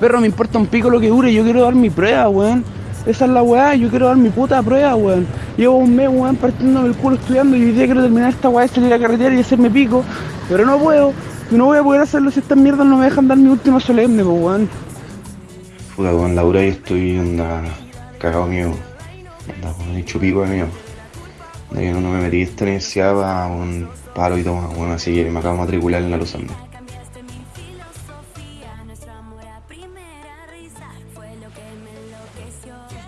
Perro, me importa un pico lo que dure, yo quiero dar mi prueba, weón. Esa es la weá, yo quiero dar mi puta prueba, weón. Llevo un mes, weón, partiéndome el culo estudiando y hoy día quiero terminar esta weá de salir a carretera y hacerme pico. Pero no puedo, y no voy a poder hacerlo si estas mierdas no me dejan dar mi última solemne, pues, weón. Puta, con Laura y estoy anda cagado mío. Anda con hecho pico mío. No, me metí esta universidad para un paro y todo, bueno, así que me acabo de matricular en la Luz Andes. your